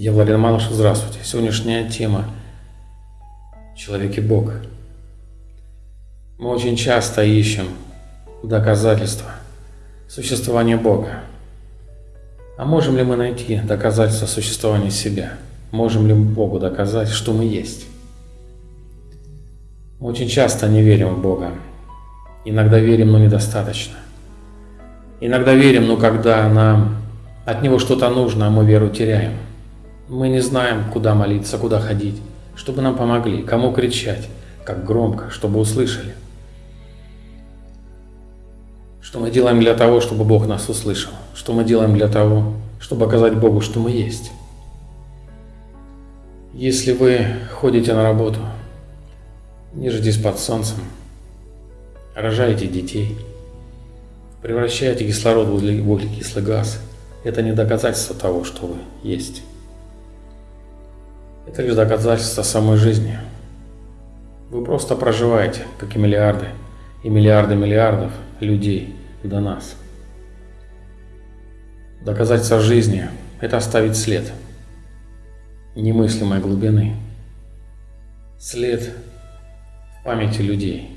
Я Владимир Малыш, здравствуйте. Сегодняшняя тема «Человек и Бог». Мы очень часто ищем доказательства существования Бога. А можем ли мы найти доказательства существования себя? Можем ли мы Богу доказать, что мы есть? Мы очень часто не верим в Бога. Иногда верим, но недостаточно. Иногда верим, но когда нам от Него что-то нужно, а мы веру теряем – мы не знаем, куда молиться, куда ходить, чтобы нам помогли, кому кричать, как громко, чтобы услышали. Что мы делаем для того, чтобы Бог нас услышал? Что мы делаем для того, чтобы показать Богу, что мы есть? Если вы ходите на работу, нежитесь под солнцем, рожаете детей, превращаете кислород в углекислый газ, это не доказательство того, что вы есть. Это лишь доказательство самой жизни. Вы просто проживаете, как и миллиарды, и миллиарды миллиардов людей до нас. Доказательство жизни – это оставить след немыслимой глубины. След памяти людей.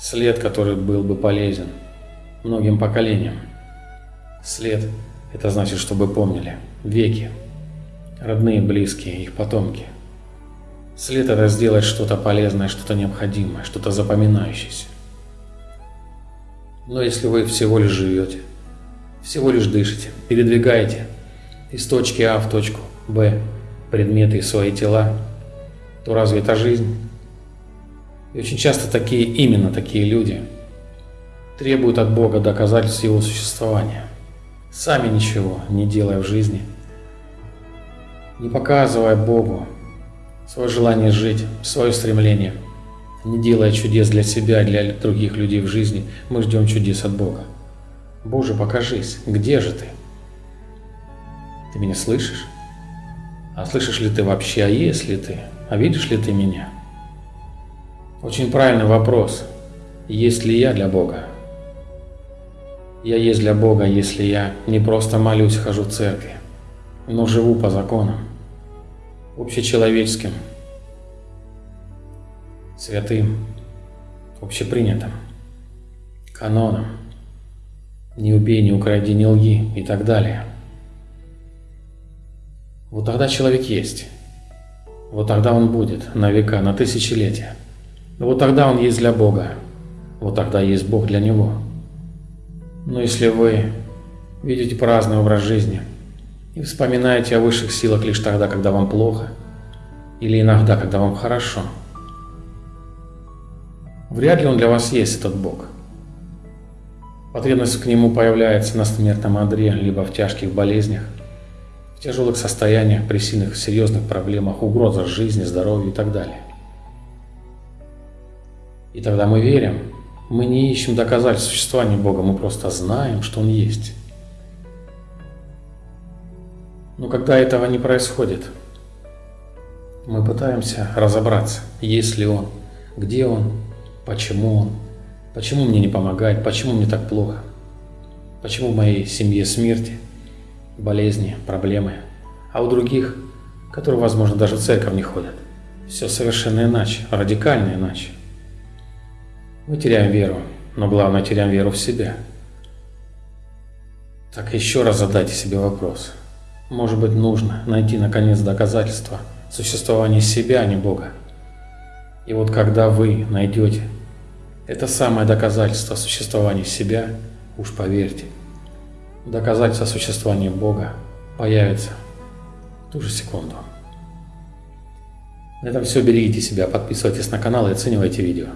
След, который был бы полезен многим поколениям. След – это значит, чтобы помнили веки, родные, близкие, их потомки. След это сделать что-то полезное, что-то необходимое, что-то запоминающееся. Но если вы всего лишь живете, всего лишь дышите, передвигаете из точки А в точку Б предметы и свои тела, то разве это жизнь? И очень часто такие, именно такие люди требуют от Бога доказательств Его существования, сами ничего не делая в жизни, не показывая Богу свое желание жить, свое стремление. Не делая чудес для себя для других людей в жизни, мы ждем чудес от Бога. Боже, покажись, где же ты? Ты меня слышишь? А слышишь ли ты вообще, а есть ли ты? А видишь ли ты меня? Очень правильный вопрос. Есть ли я для Бога? Я есть для Бога, если я не просто молюсь, хожу в церкви, но живу по законам общечеловеческим, святым, общепринятым, каноном, не убей, не укради, не лги и так далее. Вот тогда человек есть. Вот тогда он будет на века, на тысячелетия. Вот тогда он есть для Бога. Вот тогда есть Бог для него. Но если вы видите праздный образ жизни – и вспоминаете о высших силах лишь тогда, когда вам плохо, или иногда, когда вам хорошо. Вряд ли он для вас есть, этот Бог. Потребность к нему появляется на смертном одре, либо в тяжких болезнях, в тяжелых состояниях, при сильных серьезных проблемах, угрозах жизни, здоровью и так далее. И тогда мы верим, мы не ищем доказательств существования Бога, мы просто знаем, что Он есть. Но когда этого не происходит, мы пытаемся разобраться, есть ли он, где он, почему он, почему мне не помогает, почему мне так плохо, почему в моей семье смерти, болезни, проблемы, а у других, которые, возможно, даже в церковь не ходят, все совершенно иначе, радикально иначе. Мы теряем веру, но главное теряем веру в себя. Так еще раз задайте себе вопрос – может быть, нужно найти, наконец, доказательства существования себя, а не Бога. И вот когда вы найдете это самое доказательство существования себя, уж поверьте, доказательство существования Бога появится в ту же секунду. На этом все. Берегите себя, подписывайтесь на канал и оценивайте видео.